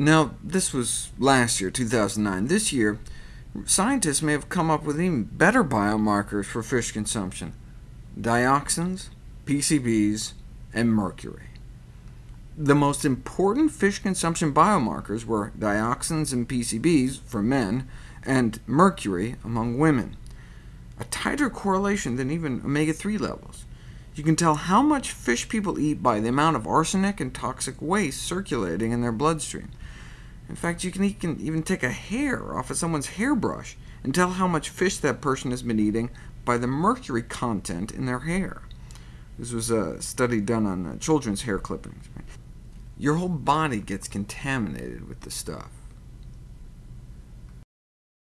Now, this was last year, 2009. This year, scientists may have come up with even better biomarkers for fish consumption— dioxins, PCBs, and mercury. The most important fish consumption biomarkers were dioxins and PCBs for men, and mercury among women. A tighter correlation than even omega-3 levels. You can tell how much fish people eat by the amount of arsenic and toxic waste circulating in their bloodstream. In fact, you can even take a hair off of someone's hairbrush and tell how much fish that person has been eating by the mercury content in their hair. This was a study done on uh, children's hair clippings. Your whole body gets contaminated with the stuff.